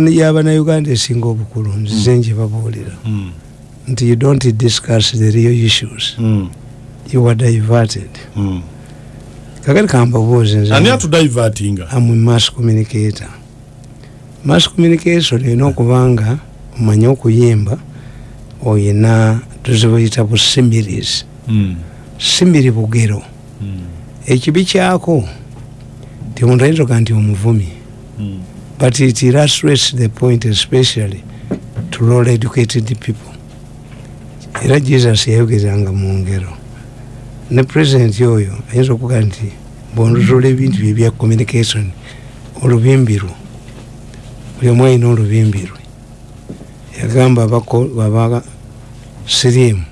yabanauganda esinga obukulu nzize mm. njebabuulira mm. nti you don't discuss the real issues mm. you are diverted mm. kakati kambabuuzi nzeamwe mass communicator mass communication erina okubanga omanye okuyimba oyina tuzibuyita bu simiris mm. simiri bugero mm. ekibi kyako timuntu ayinza oga nti omuvumi mm. But it illustrates the point especially to all educated people. Era jesus yayogeranga mu ngero. Ne president oyo ayinza okuga nti bondutula ebintu byebya communication olubimbiru. Buli omu alina olubimbiru. Yagamba baba sirimu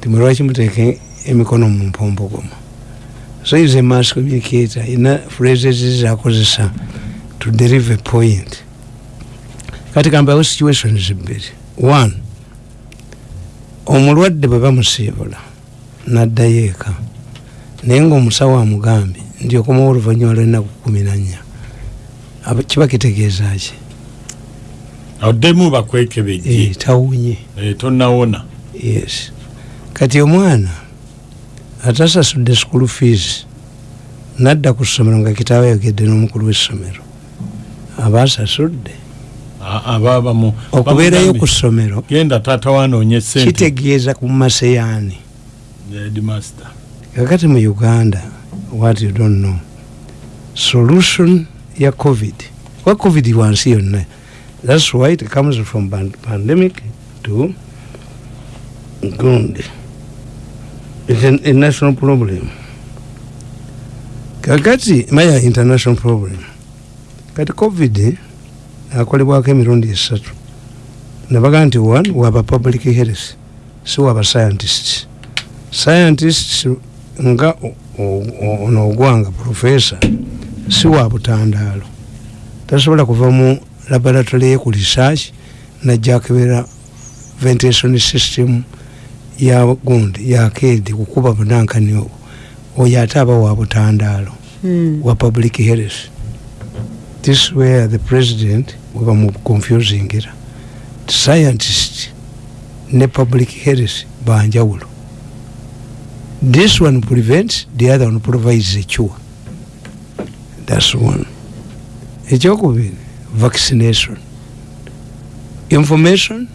timulwaki muteeke emikono mu mpompogoma so is a mass communicator. Ina phrases zakozesa to derive a point. Kati kambawo situations bbiri one omulwadde bwe bamusiibula naddayo eka naye ngaomusawo amugambye nti okomawo oluvanyuma lwenaku kumi nanya kiba kitegeeza ki? Addemu bakwekebeje eh, tawunye. Eh, tonawona yes. Kati omwana atasasudde school fees nadda ku ssomero nga kitaba yogedde n'omukulu w'essomero aba asasudde okubeerayo ku ssomero kitegeeza ku maseyaani. Kakati mu uganda what you don't know solution ya covid. Wa covid wansi yonna. Thats why it comes from pandemic to good it's a national problem. Kakati maya international problem kati covid akolebwako emirundi esatu. Nebaga nti one waba public health si waba scientists scientists nga ono ogwanga professor si wa butandaalo. Tasobola kuva mu laboratory ye ku research najja akebera ventilation system ya gundi yakedi kukuba bunankani obwo. Oyo ate aba wa butandaalo mm. wa public health this where the president webamu confusing era scientist ne public health banjawulo this one prevents the other one provides a cure. Thats one. Ekyokubiri vaccination. Information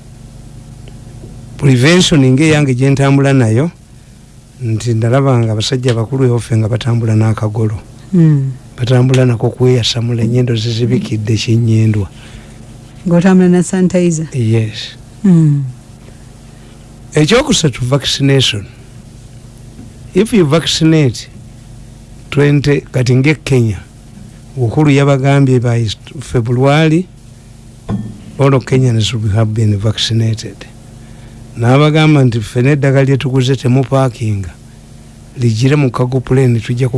prevention ngaeyange gyentambula nayo nti ndalabanga abasajja bakulu ewofe nga batambula n'akagolo. Mm. Batambula nako kweyasamula enyendo zizibikidde kinyendwa ngotambula na sanitizer? Yes. Mm. ekyokusatu vaccination. If you vaccinate 20 kati nge kenya bukulu yabagambye by february all kenyans have been vaccinated. Nabagamba nti fene eddagala lyetuguze temupakinga ligire mu kago plane tujja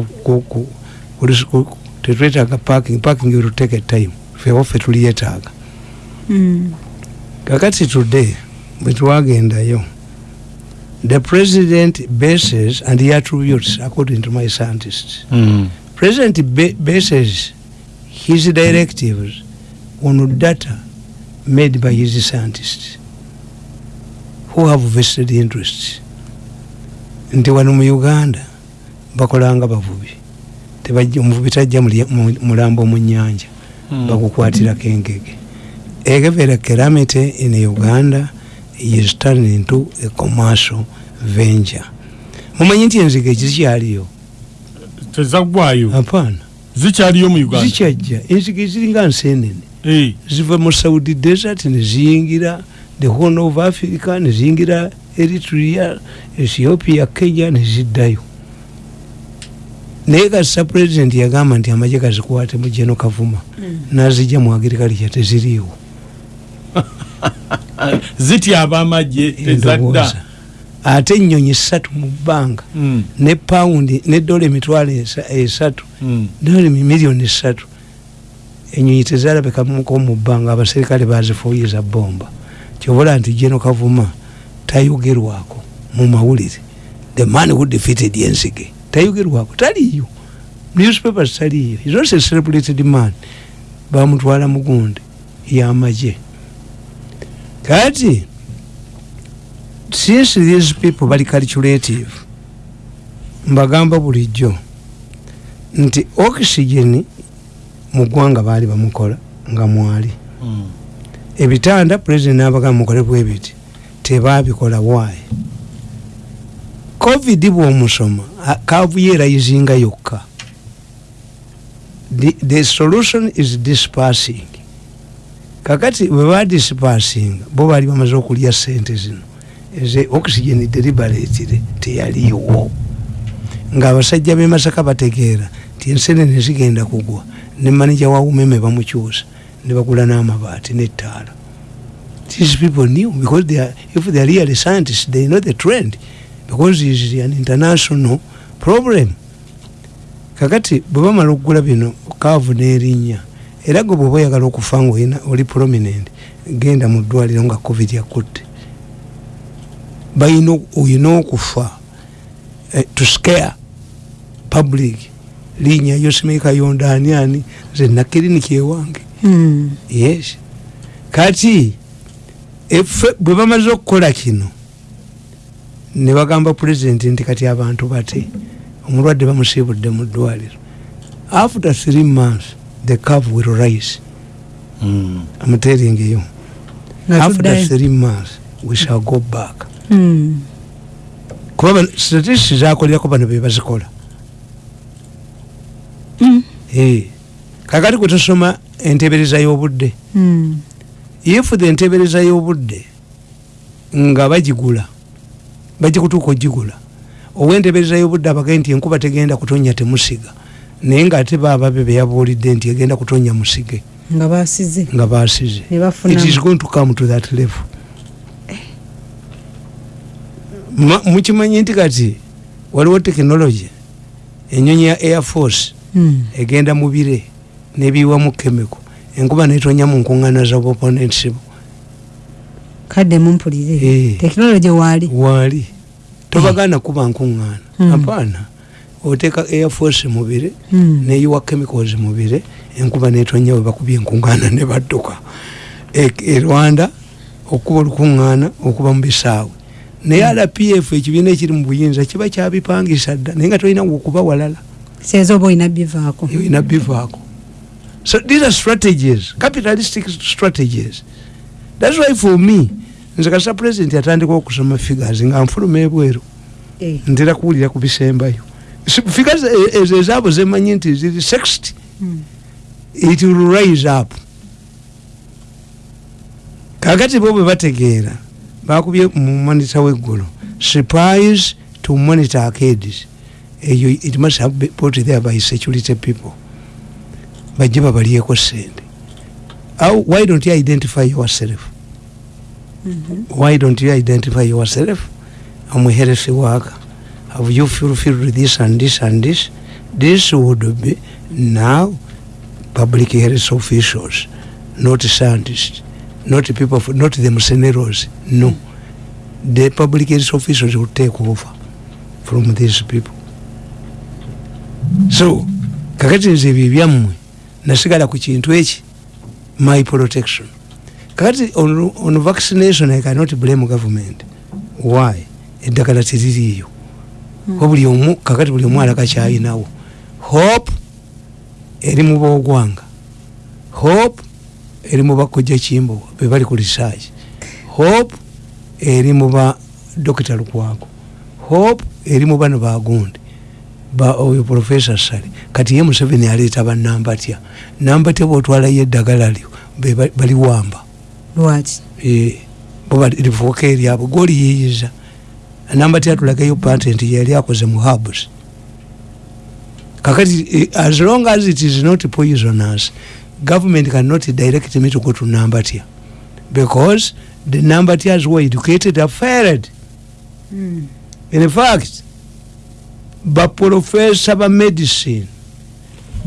tetwetaaga parking parking will take a time. Fewaffe tuliyetaaga mm. kakati today bwetwagendayo the president bases and he attributes according to my scientists. Mm. president bases his directives on data made by his scientists who have vested interests. Nti wano mu uganda bakolanga bavubi omuvubi tajja mulambo mu nyanja hmm. bakukwatirako engege ekevera calamity in uganda is turning into a commercial venture. Mumanyi nti enzige zikyaliyo tezagwayo. Apana zikyaliyo mu uganda? Zikyajja. Enzige ziringa nsenene ziva mu saudi desert neziyingira the horn of africa neziyingira eritrea ethiopia kenya neziddayo naye kasita president yagamba nti amaje gazikwate mu geno kavuma. Mm. nazijja mu agirikalica teziriiwo. Zitya abamaje tezadda. Ate ennyonyi ssatu mu bbanga. Mm. ne paundi ne dola emitwalo esatu. Mm. dola miliyoni ssatu. Enyonyi tezalabekamuko mu bbanga abaserikale bazifuuyiza bomba. Kyobola nti geno kavuma tayogerwako mu mawulire. The man who defeated enzige tayogerwako taliyo. Newspapers taliyo is also a celebrated man bamutwala mugundi yamaje. Kati since these people bali calculative mbagamba bulijjo nti oxygen mu ggwanga baali bamukola nga mwali. Mm. ebitanda president nabagamba mukole bwebiti tebabikola waayi covid bwomusoma a- kavuyo erayizinga yokka. The, the solution is dispersing. Kakati bweba dispersing bo bali bamaze okulya sente zino eze oxygen deliberatire teyaliwo ngaabasajja bemasaka bategeera ti ensenene zigenda kugwa ne manija wa umeme bamukyusa ne bagula n'amabaati n'ettaala. These people knew because they are, if they are really scientists they know the trend because it is an international problem. Kakati bwe bamala okugula bino kaavu n'erinnya era gwe bweoba oyagala okufa nga olina oli prominent genda mu ddwaliro nga covid yakutte. Balina olina okufa eh, to scare public. Linnya yosemeka yondaani ani? Nze nakiriniki ewange. Mm. yes. Kati efe bwe bamaze okukola kino ne bagamba pulezidenti nti kati abantu bate omulwadde bamusiibudde mu ddwaliro after three months the curve will rise Mm. I'm telling you after three months we shall go back Mm. kuba statistics zakolerako bano bebazikola Mm. Eh, kakati kwe tusoma entebereza y'obudde Mm. if the entebereza y'obudde nga bagigula bagikutuuka ogigula owa entebereza y'obudde abagaye nti enkuba tegenda kutonya temusiga. Naye ngaate baaba be beyabuulidde nti egenda kutonya musige. Nga basize nga basize it is going to come to that level. Ma- mukimanyi nti kati waliwo tekinology enyonyi ya air force Mm. egenda mu bire nebiwamu kemiko enkuba netonya mu nkuŋŋaana z'obuponents bo kadde mumpulire. Eh. tekinologi waali. Waali. Tobagaana kuba nkuŋŋaana Mm. apaana oteeka air force mubire Mm. neyiwa chemicals mubire enkuba netonya we bakubye enkuŋŋaana ne badduka. E- e rwanda okuba olukuŋŋaana okuba mu bisaawe. Naye rpf ekibiina ekiri mu buyinza kiba kyabipangisa dda naye nga tolina okuba walala. Seeza oba olina bivaako olina bivaako so these are strategies capitalistic strategies. Thats why for me nze kasita president atandika okusoma figures nga nfuluma ebweru. Eh. ntera kuwulira ku bisembayo. Figures ezo ezaabo zemanyi nti ziri sext Mm. it will rise up. Kakati bo bwe bategeera bakubye mu monita w'eggulu supplies to monitor arcades. Eyo it must have been put there by security people. Bajje babalyeko sente why don't you identify yourself Mhm. why don't you identify yourself? I'm a health worker have you fulfilled this and this and this? This would be now public health officials not scientists not people f- not the mercenaries no. The public health officials will take over from these people. So kakati nze ebyo ebyammwe nasigala ku kintu eki? My protection kakati on, on vaccination i cannot blame government. Why? Eddagala teririiyo Mm. wa buli omu kakati buli omu alaga kyayinawo hope eri mu bogwanga. Hope eri mu bakojja kimbowa be bali ku research. Hope eri mu ba dokita lukwago. Hope eri mu bano bagundi ba oyo professor sali kati ye museveni aleeta banambatya nambatya bwotwalayo eddagala lyo baliwamba lwaki? Eh, bo bali- lifuuka eryabwe goliyiyiza nambatya tulagayo patent yali akoze mu hubs kakati eh, as long as it is not poisonous government cannot direct me to go to nambatya because the nambatyas were educated have failed Mm. in fact baprofesa ba medicine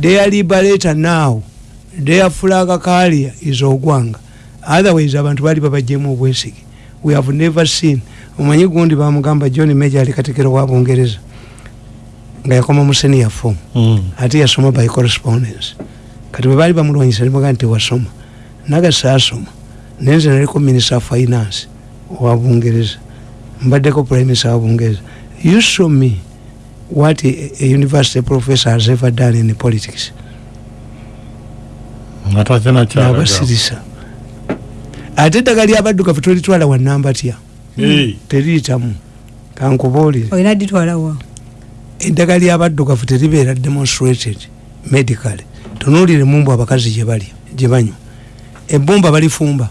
their liberator now. Their flag carrier is ogwanga otherwise abantu bali babajjemu obwesige. We have never seen. Omanyi gundi bamugamba john major ali katikiro wa bungereza nga yakoma mu senior form. Mm. ate yasoma by correspondence. Kati bwe baali bamulwanyisa nibaga nti wasoma. Naga saasoma nenze naliko minister of finance wa bungereza. Mbaddeko prime minister wa bungereza. You show me what a, a university professor has ever done in politics. Nabasirisa ate eddagala lyabaddugavu tolitwala wanamba tya? Eh, teriyitamu. Kankubuulire. Olina ditwalawa eddagala lyabaddugavu teribeera demonstrated medically tunuulire mumbu abakazi gyebalya gyebanywa ebbumba balifumba.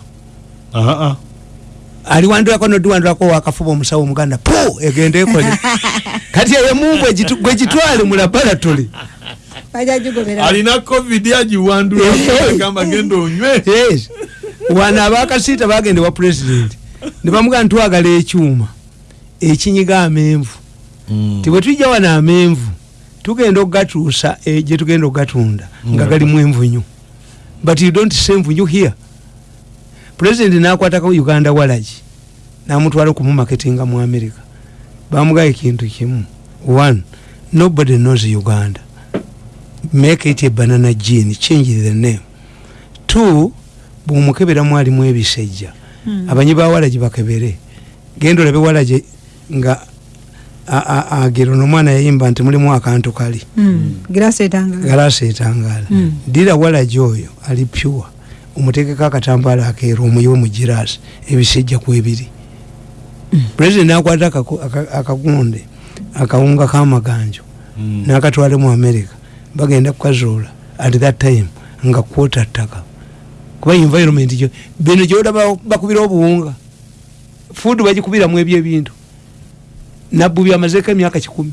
Aha, aliwandulako nodiwandulako wakafuba omusawo omuganda pu egende ekole. Kati eyo mumbu egitu- gwegitwale mu laboratory bajajigobera alina covid agiwandula Eh. agamba genda onywe wano abakasiita bagende wa pulezidenti ne bamugamba ntwagala ekyuma. Ekinyiga amenvu. Ti bwe tujja wano amenvu tugenda okugatuusa eh, gye tugenda okugatunda nga Mm. galimu envunyu. But you don't see envunyu here. Pulezidenti nakwatako uganda walagi namutwala okumumaketinga mu america. Bamugaye ekintu kimu. One nobody knows uganda. Make it a banana gene change the name. Two bwomukeberamu alimu ebisejja abanyi ba walagi bakebere. Genda olabe walagi nga a- a- agero nomwana yayimba nti mulimu akantu kali. Etanga galasa etangaala Mm. dira walagi oyo ali pure. Omutekeko akatambaala akeera omuyiwe mu girasi ebisejja kwebiri pulezidenti nakwata akagunde akawunga kamaganjo nakatwale mu america. Bagenda kukazuula at that time nga kwota ttaka kuba environment gyo. Bino gyolaba bakubira obuwunga food bagikubiramu ebyo ebintu. Nabbubi amazeeko emyaka kikumi.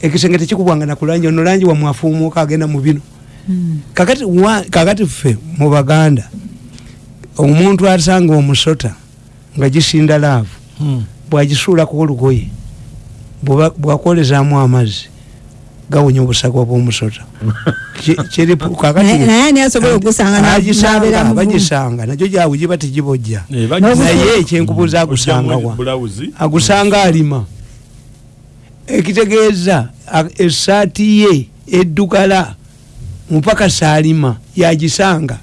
Ekisenge tekikubwanga nakulangi ono langi wamwafuumuuka agenda mu bino. Kakati wa- kakati ffe mu baganda omuntu asanga omusota nga gisinda laavu Mm. bwagisuulako olugoye bw'oba- bwakwolezaamu amazzi gawonya obusagwa bw'omusota bagisanga. Nakyo gyawe giba tegibojja Eh, naye ekyenkubuuza agusanga Ojjamu wa bulawuzi. agusanga alima. Ekitegeeza a- esaati ye eddugala mpaka saalima yagisanga.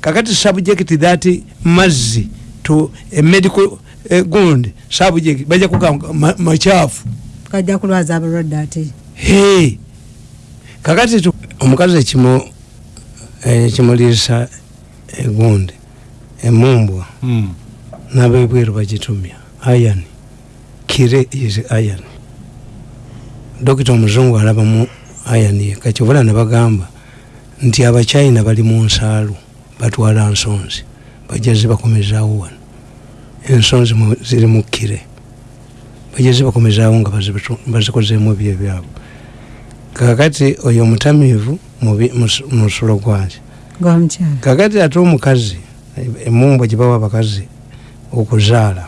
Kakati subject that mazzi to a medical eh, gund subject bajja kugamba ma- makyafu kajja kulwaza abalwadde ate Hey, kakati omukazi eh, kimuliisa egundi emumbwa Mm. nabebweru bagitumya. Iron. Kire is iron. Dokita omuzungu alabamu iron ye. Kakivula ne bagamba nti abachina bali mu nsaalu batwala nsonzi bajja zibakomezaawo wano. Ensonzi ziri mu kire bajja zibakomezaawo nga bazikozeemu ebyo ebyabwe kakati oyo mus- musulo gwaki nga kakati ate omukazi emumbwa gyebawa abakazi okuzaala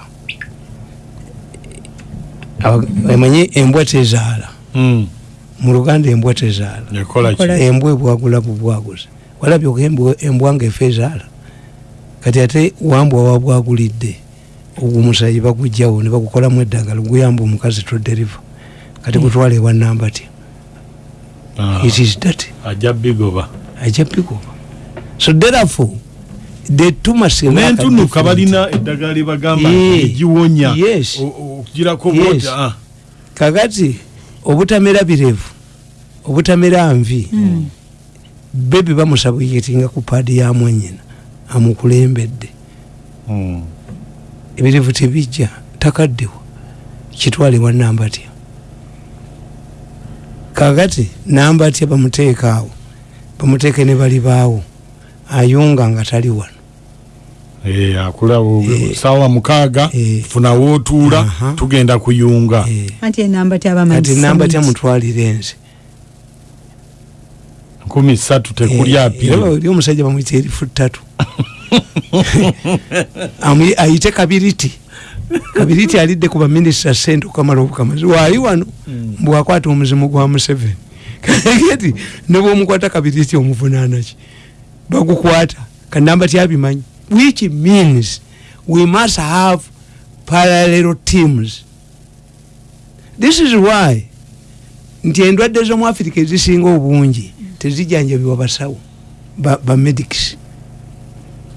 emanyi embwa tezaala. Mm. mu luganda embwa tezaala. Embwa ebwagula bubwaguzi walabye embwa- embwa ngaefe ezaala. Kati ate wambwa wabwagulidde ogumusayi bagugjawo ne bagukolamu eddagala guyamba omukazi toderiva kati gutwala ewa namba ti Ah, it is that ajja bigoba ajja pikuba so therefore the two must nentunuka balina eddagala lyebagamba Yeah. egiwonya Yes. okugirako Yes. bwota ah. kakati obutamera birevu obutamera nvi. Bebi bamusabuyetinga ku paadi ya mwanyina amukulembedde. Mm. ebirevu tebijja takaddewa. Kitwalibwa nambatya kakati nambatya bamuteekaawo bamuteeke ne bali baawo. Ayunga nga tali wano. Eh, akulawo Eh. sawa mukaaga Eh. funa wootuula tugenda kuyunga. Anti enamba tyabamazi kati nambatya mutwalire nze nkumi ssatu tekuli oli omusajja bamwita erifu ttatu. Ayite kabiriti kabiriti alidde ku baminisita sente okukamala obukamazi waali wano? Bwakwata omuzimu gwa museveni. Kati ne bwomukwata kabiriti omuvunaanaki bagukwata. Kanamba tyabimanyi which means we must have parallel teams. This is why nti endwadde z'omu afirika ezisinga obungi tezijjanjabibwa basawo ba, ba medics.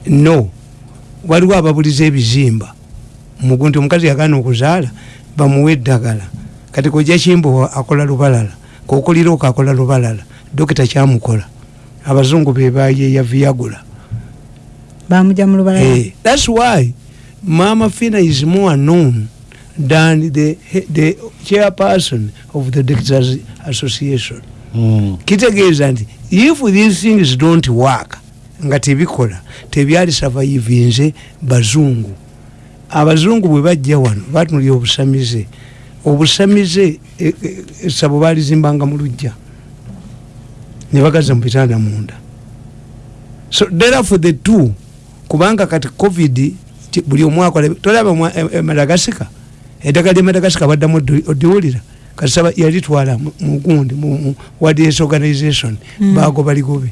No. Waliwo ababuliza ebizimba mugu nti omukazi yagaana okuzaala bamuwe eddagala. Kati koja kimbo akola lubalala kokuliraoko akola lubalala dokita kyamukola. Abazungu bebayeya viagula. Bamuja mu lubalala? Eh, thats why mama fina is more known than the, the chairperson of the doctors association. Mm. kitegeeza nti if these things don't work nga tebikola tebyali survivinze bazungu abazungu bwe bajja wano batunulya obusamize. Obusamize e- e- essabo balizimbanga mu lujja ne bagaza mu bitanda munda. So therefore the two. Kubanga kati covid buli omu akola tolaba e- e- madagasika eddagala lye madagasika baddamu oddiwulira. Kasaba yalitwala mu- mugundi mu world organization. Mm. bagoba ligobe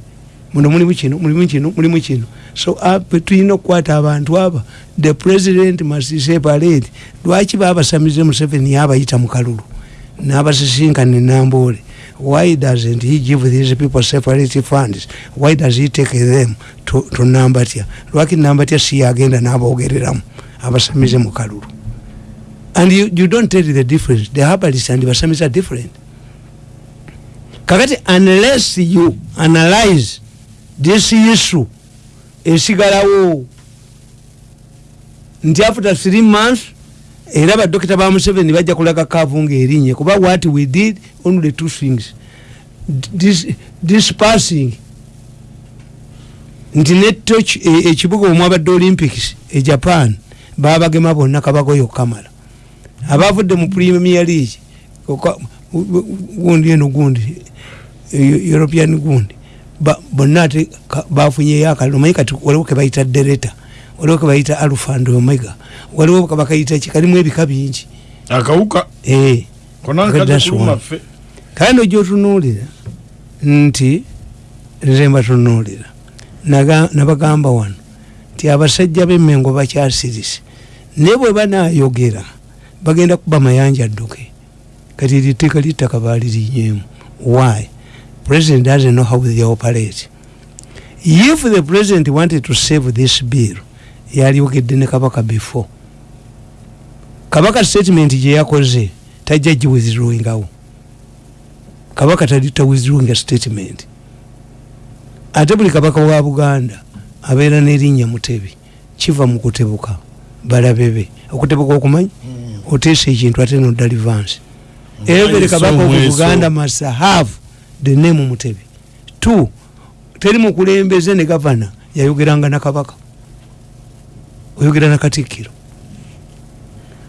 muno mulimu kino mulimu kino mulimu kino. So ape tulina okukwata abantu aba. The president must separate. Lwaki babasamize museveni yabayita mu kalulu? N'abasisinkane namboole why doesn't he give these people separate funds? Why does he take them to, to nambatya lwaki nambatya si yagenda n'aboogereramu abasamize mu kalulu? And you, you don't tell the difference. The herbalists and basamize are different. Kakati unless you analyze this issue esigalawo. Nti after three months era badokita ba museveni bajja kulaga kavu ngaerinye kuba what we did only two things. Dis, dispersing nti netoch e- ekibuga omwabadde olympics e japan babagema bonna kabagoyo kamala. Abavudde mu premier league gundi eno gundi e- european gundi bonna ate bafunyeyo akalulu omanyi kati waliwo kebayita dereta waliwo kebayita alpha and omega waliwo bakayita ki kalimu ebika bingi. Akawuka? Eh, kona That's kaje kuluma one. ffe kandi ogyotunuulira nti nze mbatunuulira nabagamba wano nti abasajja b'emmengo bakyasirise naye bwe banayogera bagenda kuba mayanja adduke. Kati eri tteeka ly'ettaka baalirinyemu why president doesn't know how they operate. If the president wanted to save this bill yalyogedde ne kabaka before. Kabaka statement gye yakoze tajja giwithdrawingawo kabaka talita withdrawing a statement. Ate buli kabaka wa buganda abeera n'erinnya mutebi kiva mu kutebuka balabebe okutebuka okumanyi oteesa ekintu ate nodda livansi every kabaka Omweso. buganda must have the name mutebi. Two teri mukulembeze ne gavana yayogeranga na kabaka. Oyogera na katikkiro.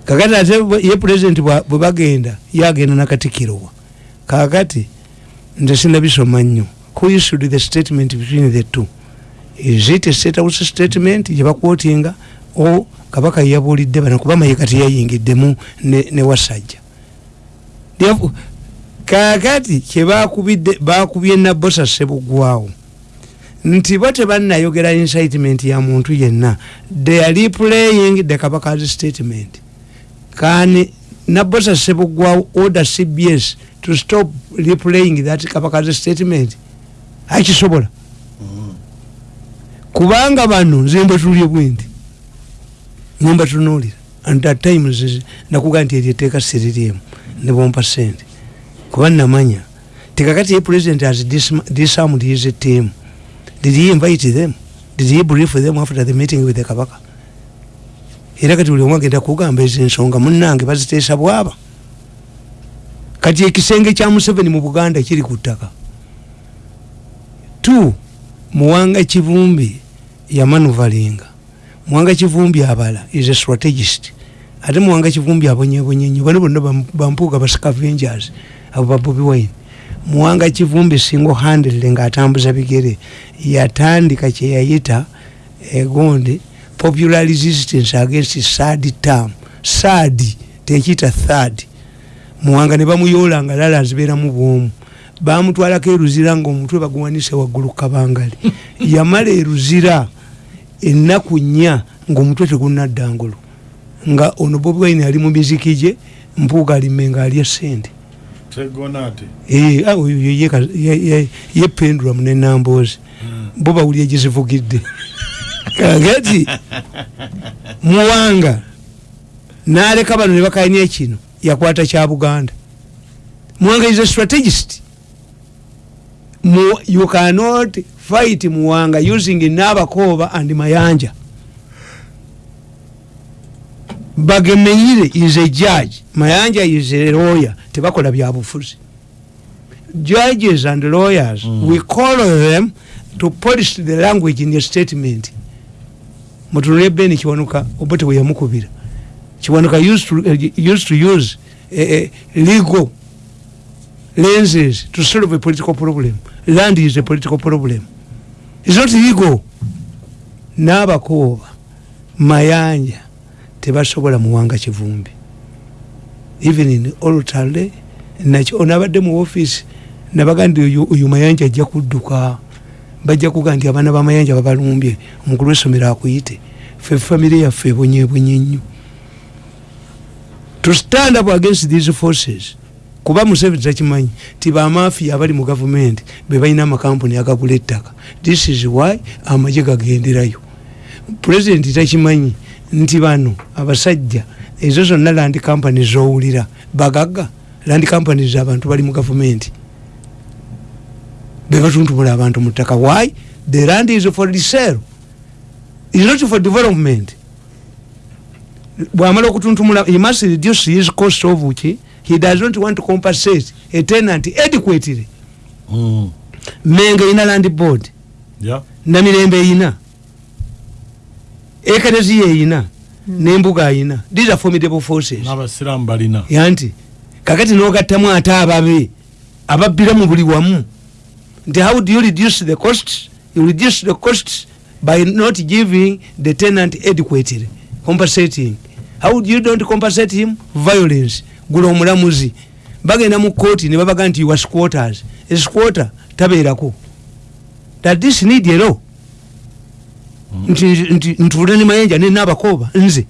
Kakati ate ye president bwa- bwe bagenda yagenda na katikkiro wa. Kakati nze sinabisoma nnyo. Who issued the statement between the two? Is it a state house statement gyebakwotinga o kabaka yeyabuulidde bano kuba maye kati yayingiddemu ne wasajja Kakati kyebakubidde bakubye nabosa sebugwawo nti bo tebannayogera incitement ya muntu yenna. They are replaying the kabaka's statement. Kani nabosa sebugwawo order cbs to stop replaying that kabaka's statement? Akisobola. Kubanga bano nze mbatulye bwenti. Nomba tunuulira. And at times nakugaa nti eryo etteeka siririemu. Ne bompa sente kuba namanya tikakati ye president has dis- disarmed his team. Did he invite them? Did he brief them after the meeting with the kabaka? Era kati buli omu agenda kugamba ezo ensonga munnange baziteesa bwaba. Kati ekisenge kya museveni mu buganda kiri ku ttaka. Two muwanga kivumbi yamanuvalinga muwanga kivumbi abala is a strategist. Ate muwanga kivumbi abonyebonye nnyo bano bonna bam- bampuuga bascavengers abo babobi wine muwanga kivumbi single handle ngaatambuza bigere. Yatandika kyeyayita egondi popular resistance against sad term sad tekiyita third muwanga ne bamuyoola nga lala azibeeramu bwomu. Bamutwalako eruzira ngaomutwe baguwanise waggulu kabangali. Yamala eruzira ennaku nnya ngaomutwe tegunaddangulu nga ono bobi wine ali mu miziki gye mpuuga alime nga alya sente oyo ye- ye- pendulum nenamboozi bo bawulya gyezivugidde kagati muwanga naleka bano ne bakanya kino yakwata kya buganda. Muwanga is a strategist. You cannot fight muwanga using nabakooba and mayanja bagemenyire is a judge. Mayanja is a lawyer. Tebakola byabufuzi judges and lawyers mm. we call them to polish the language in your statement. Mutunule beni kiwanuka oba teweyamukubira kiwanuka used to, uh, used to use uh, legal lenses to solve a political problem. Land is a political problem. Is not legal. N'abakooba mayanja tebasobola muwanga kivumbi. Even in oltale nakyo onabadde mu offisi nabaga nti oyo mayanja ajja kudduka. Bajja kuga nti abaana bamayanja babalumbye omukulu wesomero akuyite. Fe famire yaffe ebonyebonye nnyo. To stand up against these forces kuba museveni takimanyi ti bamafiya abali mu gavumenti bebalina amakampuni agagula ettaka. This is why amaje gagenderayo. Pulezidenti takimanyi nti bano abasajja ezo zonna land company zowulira bagaga land companies abantu bali mu gavumenti bebatuntumula abantu mu ttaka. Why? The land is for resale is not for development. Bwamala okutuntumula he must reduce his cost of ki he does not want to compensate a tenant adequately. Mm. menga ina land board Yeah. namirembe eyina ekereziya eyina nembuga ayina. These are formidable forces. N'abasiraamu balina. Yanti kakati nogattamu ate ababe ababbira mu buli wamu. Nti how do you reduce the costs? You reduce the costs by not giving the tenant adequately compensating. How do you don't compensate him? Violence. Gula omulamuzi. Bagenda mu kooti ne babaga nti your squatters. Esquatter tabeerako. That this need a law nti ntule ne mayanja ne nabakooba nze.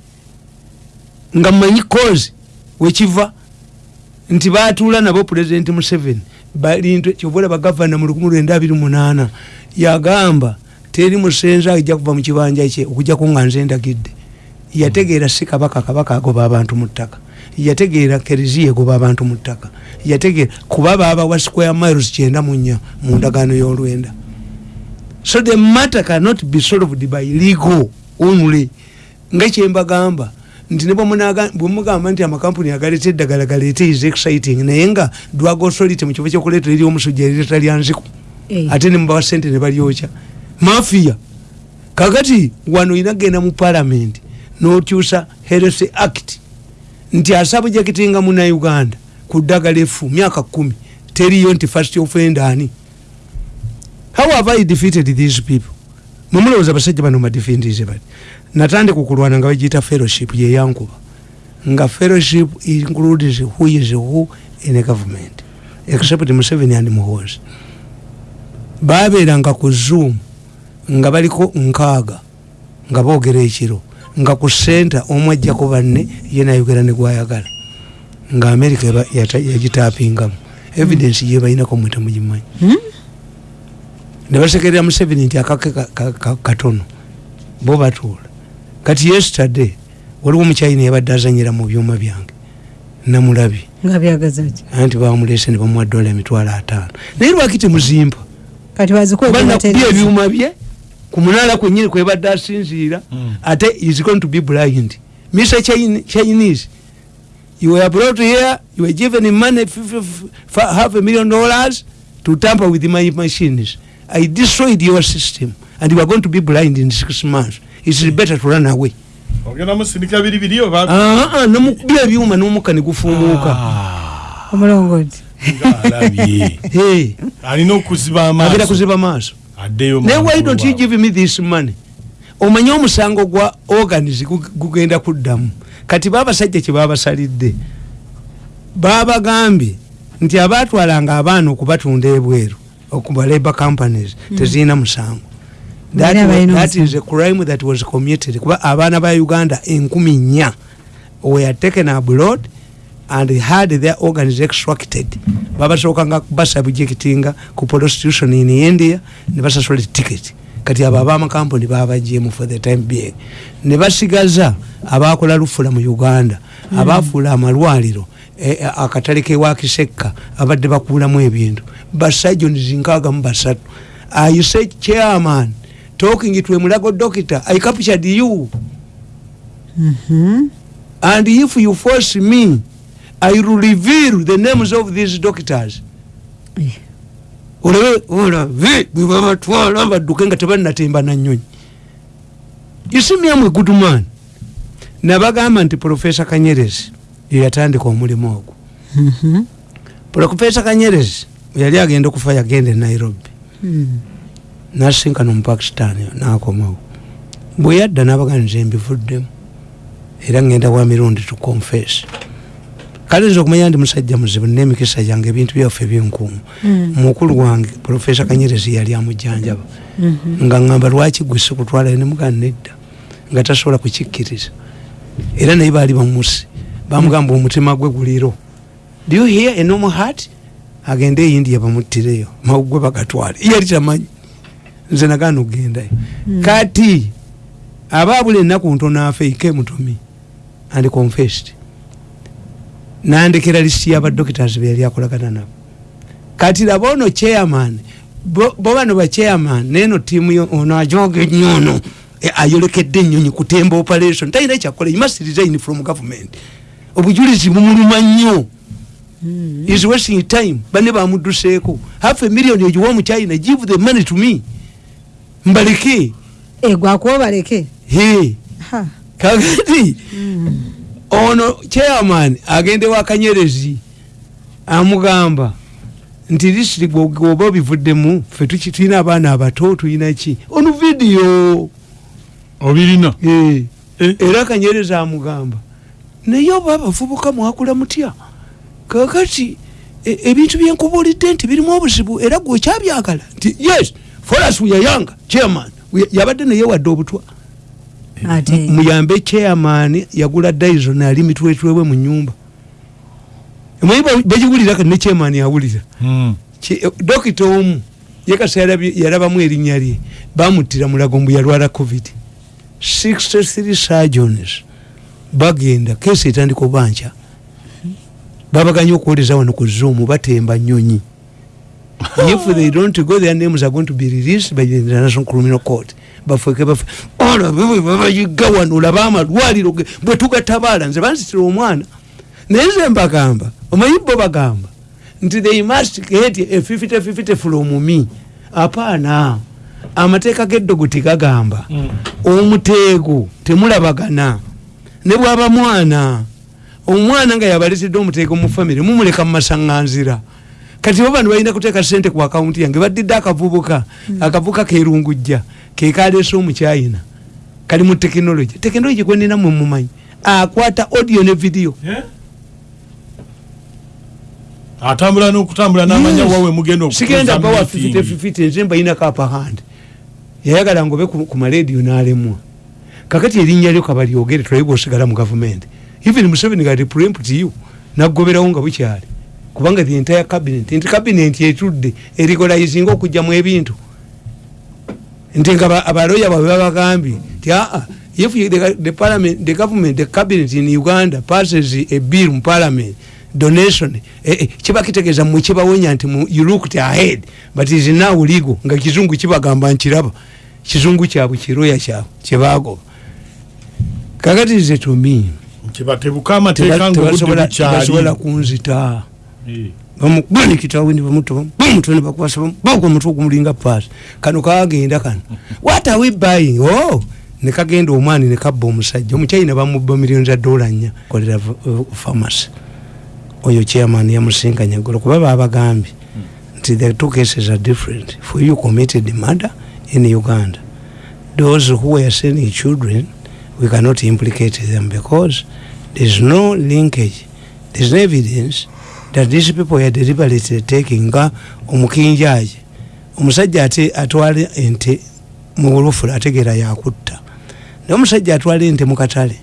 Nga mmanyi cause wekiva. Nti batuula nabo pulezidenti museveni. Balintu kyobola bagavana mu 1928 yagamba teri musenza ajja kuva mu kibanja kye okujjako nga nze ndagidde. Yategeera si kabaka kabaka agoba abantu mu ttaka. Yategeera kereziya egoba abantu mu ttaka. Yategeera kuba babawa square miles kyenda mu nnya mu ndagaano y'olwenda so the matter cannot be solved by legal only. Nga kyembagamba nti ne bwemunaga- bwemugamba nti amakampuni agaleeta eddagala galeete is exciting naye nga drug authority mu kifo kyokuleeta eri omusujja erireta lya nziku. Eh. ate nemubawa sente ne balyokya. Mafia kakati wano mu parliament nokyusa health act nti asabujekitinga muna uganda ku ddagala efu myaka kumi teriyo nti first offender ani how have i defeated these people? Mwemulowooza basajja bano madefendize bati. Natandika okulwana nga bagiyita fellowship yeyankuba nga fellowship includes who is who in a government except museveni and muhozi babeeranga ku zoom nga baliko nkaaga nga boogera ekiro nga ku senta omu ajjako banne ye nayogera ne gwayagala. Nga america yagitapingamu evidence ye balinako mwe temugimanyi ne basekerera museveni nti akake ka- ka- ka- katono bo batuula. Kati yesterday waliwo omukyayina yabadde azanyira mu byuma byange namulabye anti bamulese ne bamuwa dola emitwalo ataano. Naye lwaki bazikuba banakubya ebyuma bye ku munaala kwenyini kwebadde asinziira ate is going to be blind? Mr Chin- chinese you were brought here you were given money half a million dollars to tamper with my machines i destroyed your system and you are going to be blind in six months. It is better to run away. Ah, ah, nomukubya ebyuma n'omukka ne gufumuuka okuziba agenda kuziba maaso naye why don't you give me this money? Omanye omusango gwa organis gu- gugenda kuddamu. Kati baabasajja kye babasalidde babagambye nti abatwalanga abaana okubatunda ebweru okuba labor companies tezirina musango. That Bali wa- abalina that is a crime that was committed. Kuba abaana ba uganda enkumi nnya were taken abroad and had their organs extracted. Babasookanga basubjectinga ku prostitution in india ne basasula ticket. Kati abo abamakampuni babajemu for the time being. Ne basigaza abakola lufula mu uganda abafuula amalwaliro akatale kewakisekka abadde bakuulamu ebintu. Basajja nizinkaaga mu basatu. I say chairman? Talking to emulago doctor i captured you. Mhm. and if you force me i will reveal the names of these doctors. Eh. olabe olabe bwebabatwala badduke nga tebanatemba nanyonyi isimiamu goodman nabagamba nti profesa kanyerezi yeyatandika omulimu ogwo. Mhm. profesa kanyerezi yali agenda okufa yagenda e nairobi. Mm. nasinkana omupakistan nakomawo. Bwe yadda nabaga nze mbivuddemu era ngenda wa mirundi to confess. Kale nze okumanya ndi musajja muzibu nemikisa gyange ebintu byaffe binkumu Mm. mukulu wange profesa kanyerezi yali amujanjaba. Mhm. nga ŋŋamba lwaki gwe sikutwalayo nemugana nedda nga tasobola kukikkiriza. Era naye baali bamusi bamugamba omutima gwe guliro. Do you hear a normal heart? Agende eyindiya bamuttireyo magwe bagatwale. Yali tamanyi. Nze nagaana okugendayo kati abaabula ennaku ntono afe ike mutomi and confessed. Nandekera lisiti y'abadoctors be yali akolagana nabo. Kati laba ono chairman bo bano ba chairman neno tiimu ono ajoga ennyo ono e, ayolekedde ennyonyi kutemba operation. Talina ekyakola he must resign from government obujulizi bumuluma nnyo. Is wasting time. Bane bamudduseeko half a million ogiwa mu china. Give the money to me. Mbaleke. Eh, gwakuba baleke? He. Ha. kakati. Mm. ono chairman agende wa kanyerezi amugamba nti lisiti gwoba obivuddemu fe tuki- tulina abaana abato tulina ki? Ono vidiyo obirina? Eh, Eh. era kanyerezi amugamba naye oba abavubuka mwakula mutya? Kakati e- ebintu byenkubuulidde nti birimu obuzibu era gwe okyabyagala nti yes foras weyayanga chairman. We- yabadde naye wadde obutwa. Muyambe chairman yagula dyson ali mitwetwewe mu nyumba bagigulira kati ne chairman awulira Mm. Ki- eh, dokita omu yekasa yalabamu erinnya lye bamuttira mulago mbu yalwala covid. 63 surgeons bagenda kesi etandika obanca babaganya okuwoleza wano ku zoom batemba nyonyi if they don't go their names are going to be released by the international criminal court. Bafeke bafe olabe bwe babayiga wano olabe amalwaliro ge bwe tugatabaala nze bansitira omwana. Naye nze mbagamba omanyi bo bagamba nti they must get a 50-50 from me. Apaana amateeka g'eddogo gagamba Mm. omuteego temulabagana ne bwaba mwana omwana nga yabaleetedde omuteeko mu famire mumuleka mu masaŋŋanzira. Kati bo bano balina kuteeka sente ku akawunti yange baddidde akavubuka akavubuka kerungujja kekaleese omukyayina. Kali mu tekinologi tekinologi gwenina mwe mumanyi. Akwata audio ne video. Eh? atambula n'okutambula n'amanya wawe mugenda sigenda bawa meeting. fifite nze mbayinako apahandi yayagala ngobe ku marediyo n'alemwa kakati erinnya lyo kabalyogere tulabe bwosigala mu gavumenti. Even museveni got preempt you naggoberawo nga bukyali. Kubanga the entire cabinet nti cabinet etudde erigolayizinga okugjamu ebintu. Nti nga ba- abaloya babwe babagambye nti aa if you- the, the parliament the government the cabinet in uganda passes a bill mu parliament donation eh, eh, kiba kitegeeza mmwe kibawonya nti you looked ahead but is now legal. Nga kizungu kibagamba nkiraba. Kizungu kyabwe kiroya kyabwe kyebagoba kakati ze to me kibatebuka amateeka tebasobola bukyali kunzita. Eh. bamugwanikitawendi bamutoba bamutone bakwasa bagwa omutwe ogumulinga paasi kano kagenda kano. What are we buying? Oh nekagenda omwani nekabba omusajja. Omukyayina bamubba miliyoni za dola nnya. Kolera pharmacy. Oyo chairman yamusinkanya eggulo kuba babagambye nti the two cases are different. For you committed murder in uganda. Those who were sending children we cannot implicate them because there's no linkage there's no evidence that these people are deliberately taking nga omukinjaje omusajja ate atwala ente mu bulufula ategeera yakutta naye omusajja atwala ente mu katale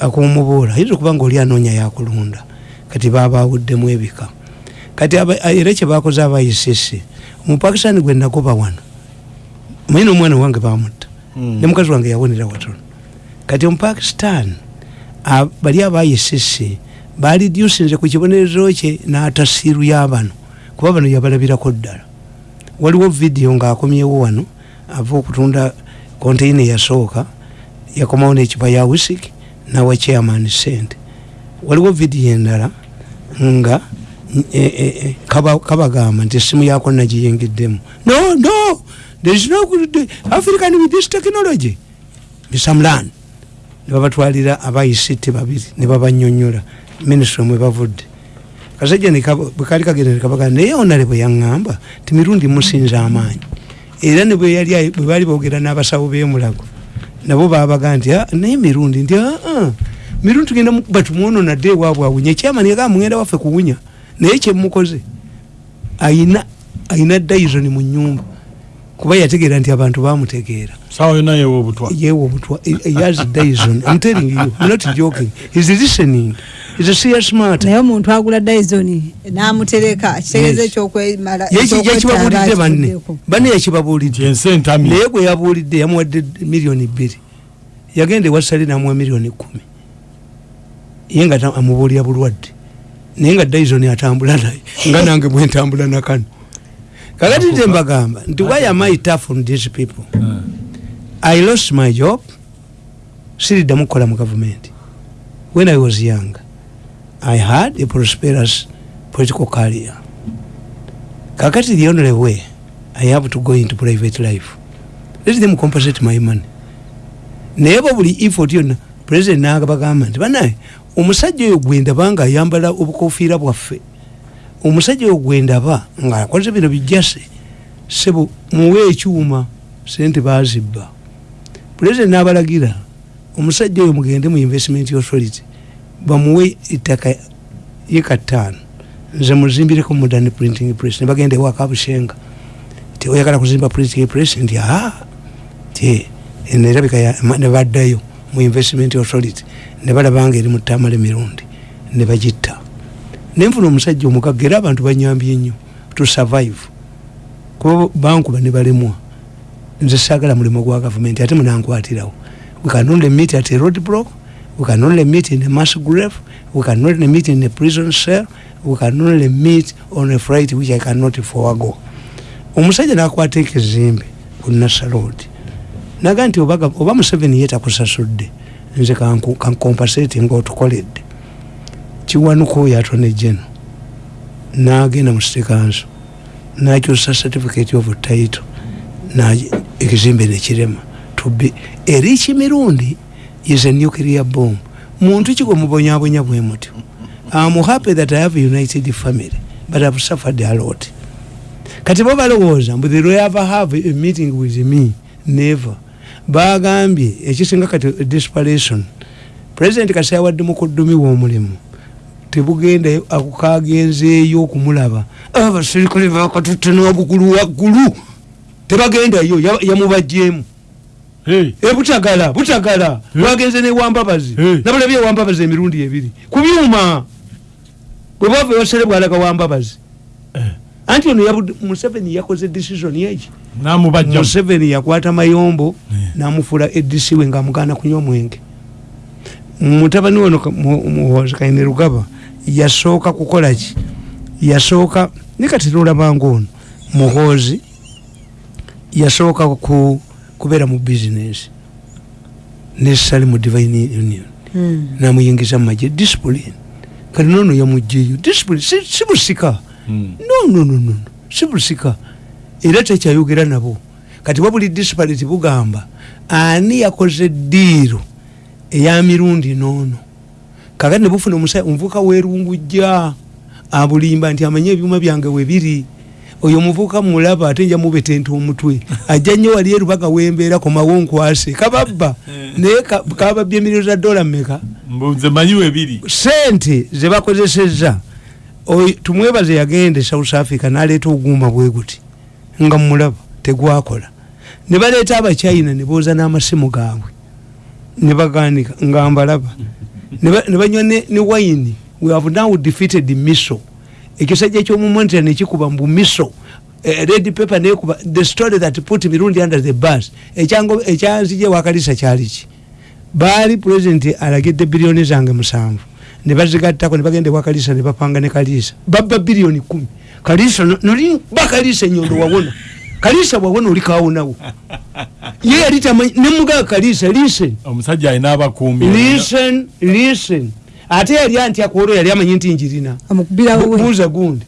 akumubuula ayinza okuba nga oli anoonya yakulunda kati babawuddemu ebika. Kati aba- era kyebakoze abaisisi omupakisani gwe nagoba wano omanyi nomwana wange bamutta Mm. ne mukazi wange yawonera watono kati omupakistan bali abayesese balidyusinze ku kibonerezo kye n'atasiiru yabano kuba bano yabalabirako ddala. Waliwo vidiyo ng'akomyewo wano ava okutunda konteina eyasooka yakomawo n'ekipa ya wisik nawa chairman sente. Waliwo vidiyo endala nga e, e, e, kaba- kabagamba nti essimu yako nagiyingiddemu. No no there is no good african with this technology nebabatwalira abaisitti babiri nebabanyonyola ministry mwe bavudde. Kasajja nekaba- bwe kali kagenda nekabagaa naye onale bwe yaŋŋamba ti mirundi musinza amaanyi. Era ne bwe yali ayi- bwe baali boogera n'abasawo b'emulago nabo babagaa nti "Ah, naye mirundi nti aa mirundi tugenda mukuba tumwonona dde ewaabwe awunya ekyamani yagaa mugenda waffe kuwunya naye kyemukoze ayina ayina dayizoni mu nyumba kuba yategeera nti abantu bamutegeera sawa yona yewe obutwa. Yewe obutwa. Yazi dayizon i'm telling you i'm not joking. He's listening? It's a serious matter? Naye omuntu agula dayizoni n'amutereka. Kitegeeza ekyokwemala yekibabuulidde banne? banne yakibabuulidde kyensi entami. Naye gwe yabuulidde yamuwadde miliyoni bbiri. Yagenda ewasale namuwa miliyoni kumi ye nga amubuulira bulwadde. Naye nga dayizoni atambula naye. Nga nange bwentambula nakano. Kakati nze mbagamba nti why am i tough on these people i lost my job. Siriddamu kukola mu gavumenti when i was young i had a prosperous political career. Kakati the only way i have to go into private life. Let them compensate my money. Naye bo buli effort yonna president nagabagamba nti banaye omusajja oyo gwendaba nga ayambala obukofiira bwaffe. Omusajja oyo gwendaba ngaakoze bino bijjase. Sebo muwe ekyuma sente bazibba president nabalagira omusajja oyo mugende mu investment authority bamuwe ettaka yeka ttaano nze muzimbireko modern printing press nebagenda ewaka bushenga ti oyagala kuzimba printing press? Nti aa ti nerabika nebaddayo mu investment authority. Nebalabanga eri mutamala emirundi nebagitta nenfuna omusajja omugagga era abantu banyambye nnyo to survive. Kuba bankuba nebalemwa nze saagala mulimu gwa gavumenti ate munankwatirawo we can only meet at a road block we can only meet in a mass grave we can only meet in a prison cell we can only meet on a flight which i cannot forgo omusajja nakwata ekizimbe ku nasarodi naga nti oba museveni ye takusasudde nze kanku- kankompasate nga otukoledde kiwanuka oyo atone geno nagenda mu council nakyusa certificate of title ekizimbe nekirema tubi eri kimirundi is a nuclear bomb. Muntu kigwe mubonyabonya bwe mutyo am happy that i have a united family but i've suffered a lot. Kati bo balowooza mbu they ever have a meeting with me never. Bagambye ekisinga kati desperation president kasi yawadde mukuddumi w'omulimu tebugendayo ako kagenzeeyo okumulaba abaserikale bakatutte n'obugulu waggulu tebagendayo ya- yamubajjeemu Hey, e butagala butagala. Eh. bagenze newambabazi Eh. nabalabye wambabazi emirundi ebiri. Ku byuma. Bwe bwava ewasere bwalaga wambabazi. Eh. anti ono museveni yakoze decision namubajja. Museveni yakwata mayombo Eh. namufula edisi we ngaamugana kunywa mwenge mutabani wano ka- mu- muhozi kaine rugaba yasooka kukola ki? Yasooka nekati nolabanga ono muhozi yasooka ku kubeera mu bizinesi nesali mu divine union. Namuyingiza mumaje discipline. Kati nono yamugjeyo discipline si, si busika. Mm. no no no no si busika. Era tekyayogera nabo. Kati wabuli disparity bugamba ani yakoze diiro eya mirundi noono kakati nebufuna omusa omuvuka werungujja abulimba nti amanye ebyuma byange webiri oyo omuvuka mulaba ate nja mubetenta omutwe. Ajja nnyo wali erubaga wembeera komawo nkwase kababba. Naye ka- kababye emiriyo za dola mmeka? Sente zebakozeseza oyo tumwebaze yagenda e south africa naleeta oguuma bwe guti. Nga mulaba tegwakola. Ne baleeta abachina ne booza n'amasimu gaabwe. Ne baganika nga mbalaba. Ne ba- ne banywa ne wayini. We have now defeated miso ekisajja ekyomumonitira nekikuba mbu miso eh, red paper nekuba the story that put mirundi under the bus ekyango ekyanzije wakalisa kyaliki baali president alagidde biliyoni zange musanvu ne bazigattako ne bagenda wakalisa ne bapanga ne kalisa. Babba biliyoni kumi. Kalisa no- noli bakalisa enyondo wawona. Kalisa wawona oli kawonawo ye yali tamanyi nemugaa kalisa listen. Omusajja alina abakuumi. Listen listen ate yali antya kuolwo yali amanyi nti njirina. Amukubirawo we. buuza gundi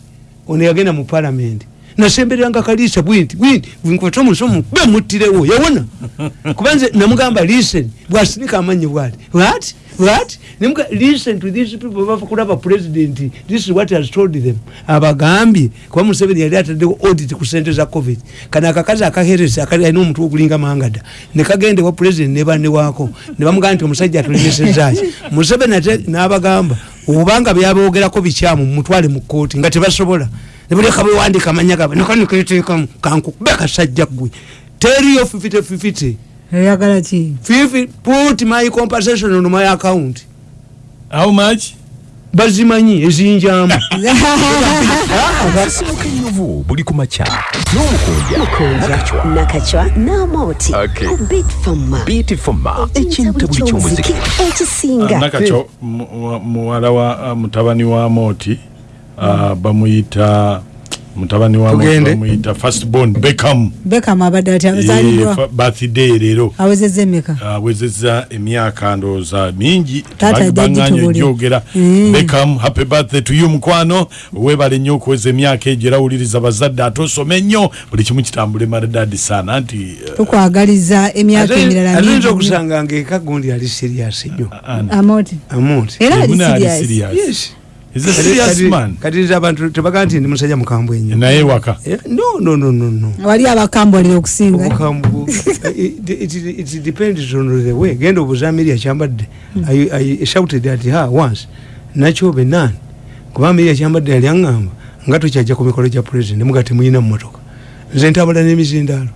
ono yagenda mu palamenti nasembereranga kalisa bwinti bwinti nkotomusomu be muttirewo yawona. Kubanze namugamba listen bwasinika amanyi bwati. What? What? Nemuga listen to these people bava kulaba president. This is what has told them. Abagambye kuba museveni yali ataddeko audit ku sente za covid. Kana akakazi akahereza akali alina omutwe ogulinga mangada nekagende wa president nebane wako. Nebamugamba nti omusajja atulemesezaki museveni ate n'abagamba obanga byabogerako bikyamu mutwale mu kooti nga tebasobola nebuleka bwewandika amanya gabe nekaniketekamu kankukube kasajja gwe teriyo fifite fifite. Ayagala ki? Fifi put my compensation on my account. How much? Bazimanyi ezinjamu. Akasimuka enyovu buli ku makya. N'omukonja nakacwa. n'amooti. Foma ekintabuli ky'omuziki ekisinga. Nakaco mu- muwala wa uh, mutabani wa moti uh, bamuyita mutabani wa Moti Tugende. bamuyita firstborn beckham. Bekamu abadde ati abazalibwa birthday leero. Awezezza emeka. Awezezza emyaka ndowooza mingi. Baŋŋanya ojogera Mm. beckham happy birthday to you mukwano. Webale nnyo okuweza emyaka egyo era wuliriza bazadde ate osome nnyo. Buli kimu kitambule maridadi sana nti uh, tukwagaliza emyaka emirala ayinza okusanga nga eka gundi ali serious nnyo amoti. Amonti era ali Muna ali serious serious. Yes. He's a serious man? katiriza abantu tebagaa nti ndi musajja mukambwe ennyo. Naye waka? Eh, no no no no no. Wali abakambwalira okusinga. It, it, it depends on the way. Genda obuuza miri akyambadde I, I shouted at her once. Nakyobe nani kuba miri akyambadde yali aŋŋamba nga tokyajja ku mikolo gya president muga temuyina mumotoka nze ntambula n'emizindaalo.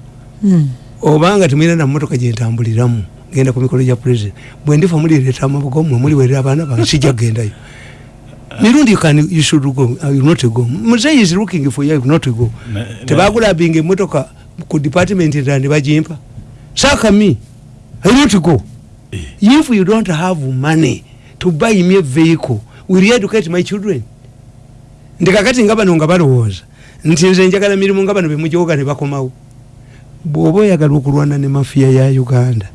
Mm. obanga temuyina na mumotoka gyentambuliramu genda ku mikolo gya president. Bwe ndifa mulireeta amabuga mmwe muliwerera abaana bange sijja kugendayo mirundi you can you should go uh, you not go. Muzei is looking for you not go. Tebagulabinga emotoka ku department endala ne bagimpa saka me i not go. If you don't have money to buy me a vehicle will educate my children? Ndikakati nga bano nga balowooza nti nze njagala mirimu nga bano bemujoga ne bakomawo bw'oba oyagala okulwana ne mafiya ya uganda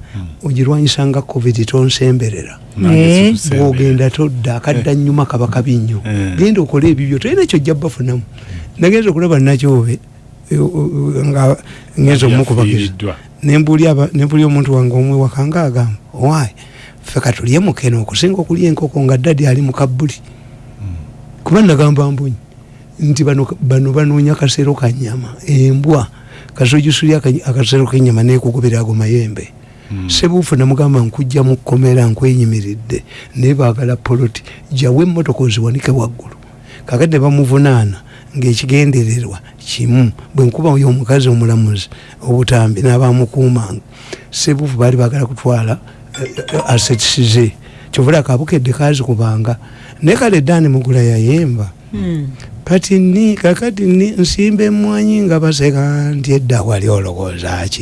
ogirwanyisa nga covid tonsemberera. Eh. bwogenda todda akadda nyuma kaba kabi nnyo. Eh. genda okola ebibyo tolina kyojja bafunamu. Nagenza okulaba nakyobe eh, nga ngenza Yafiiriddwa. nembuli omuntu wange omwe wakanga agamba owaye ffe katulye mukene okusinga okulya enkoko nga ddadi ali mu kabbuli. Kuba nagamba mbunyi nti bano bano banoonya kasero ka nyama embwa kasojusulya akasero kenyama nekugobera ago mayembe. Sebuufu namugamba nkujja mu kkomera nkwenyimiridde naye baagala poloti jawe emmotoka oziwanike waggulu. Kakadde bamuvunaana ngaekigendererwa kimu bwe nkuba oyo omukazi omulamuzi obutambi n'abamukuumanga sebuufu baali baagala kutwala asetisize kyovula kabukedde kazikubanga naye kale ddaani mugula yayemba kati ni kakati ni nsimba emwanyi nga baseka nti edda wali olowooza ki